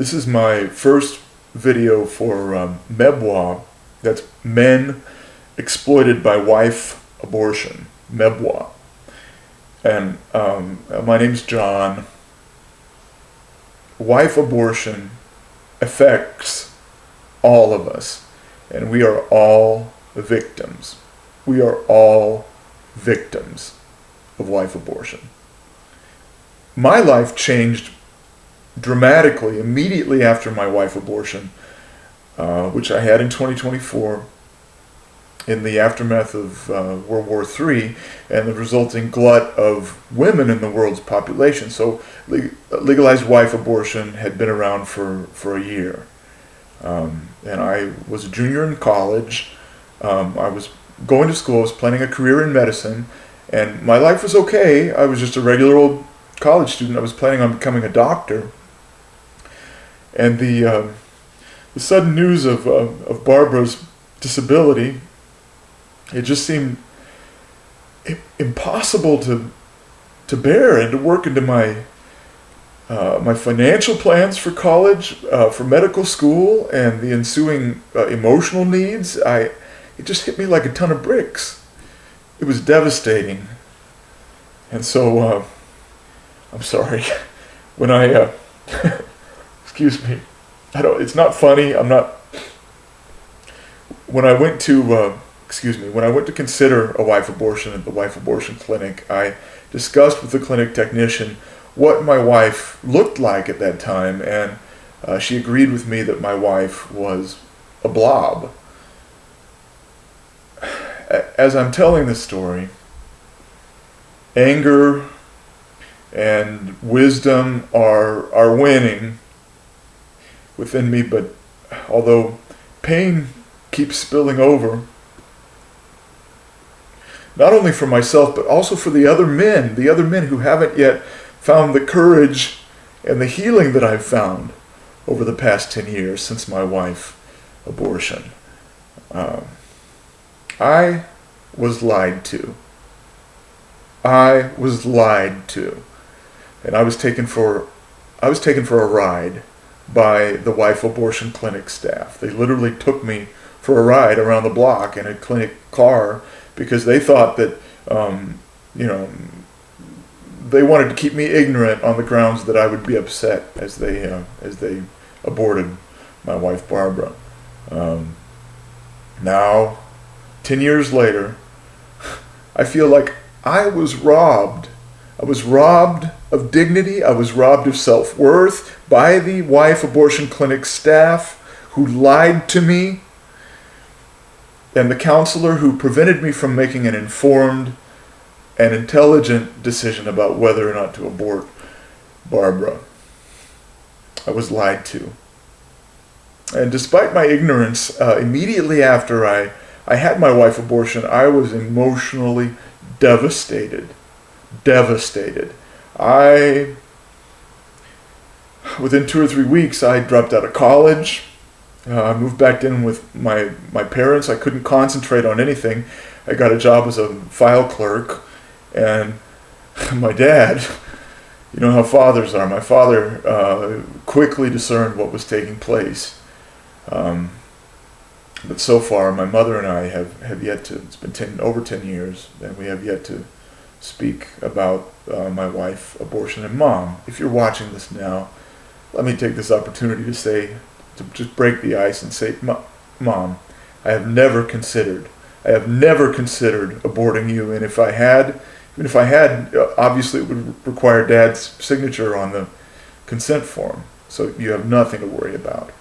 This is my first video for um, MEBWA, that's Men Exploited by Wife Abortion, MEBWA. And um, my name's John. Wife abortion affects all of us, and we are all victims. We are all victims of wife abortion. My life changed dramatically immediately after my wife abortion, uh, which I had in 2024 in the aftermath of uh, World War III and the resulting glut of women in the world's population. So legalized wife abortion had been around for, for a year. Um, and I was a junior in college. Um, I was going to school, I was planning a career in medicine, and my life was okay. I was just a regular old college student. I was planning on becoming a doctor. And the, uh, the sudden news of, uh, of Barbara's disability, it just seemed impossible to, to bear and to work into my, uh, my financial plans for college, uh, for medical school, and the ensuing uh, emotional needs. I, it just hit me like a ton of bricks. It was devastating. And so, uh, I'm sorry. When I, uh, excuse me, I don't, it's not funny. I'm not, when I went to, uh, excuse me, when I went to consider a wife abortion at the wife abortion clinic, I discussed with the clinic technician what my wife looked like at that time, and uh, she agreed with me that my wife was a blob. As I'm telling this story, anger and wisdom are are winning within me but although pain keeps spilling over not only for myself but also for the other men the other men who haven't yet found the courage and the healing that I've found over the past 10 years since my wife abortion. Um, I was lied to. I was lied to. And I was taken for I was taken for a ride by the wife abortion clinic staff. They literally took me for a ride around the block in a clinic car because they thought that um, you know they wanted to keep me ignorant on the grounds that I would be upset as they uh, as they aborted my wife Barbara. Um, now, ten years later, I feel like I was robbed. I was robbed of dignity. I was robbed of self worth by the wife abortion clinic staff who lied to me and the counselor who prevented me from making an informed and intelligent decision about whether or not to abort Barbara. I was lied to. And despite my ignorance, uh, immediately after I, I had my wife abortion, I was emotionally devastated. Devastated. I, within two or three weeks, I dropped out of college. Uh, I moved back in with my, my parents. I couldn't concentrate on anything. I got a job as a file clerk. And my dad, you know how fathers are. My father uh, quickly discerned what was taking place. Um, but so far, my mother and I have, have yet to, it's been 10, over 10 years, and we have yet to speak about uh, my wife, abortion, and mom. If you're watching this now, let me take this opportunity to say, to just break the ice and say, Mom, I have never considered, I have never considered aborting you, and if I had, even if I had, uh, obviously it would require Dad's signature on the consent form, so you have nothing to worry about.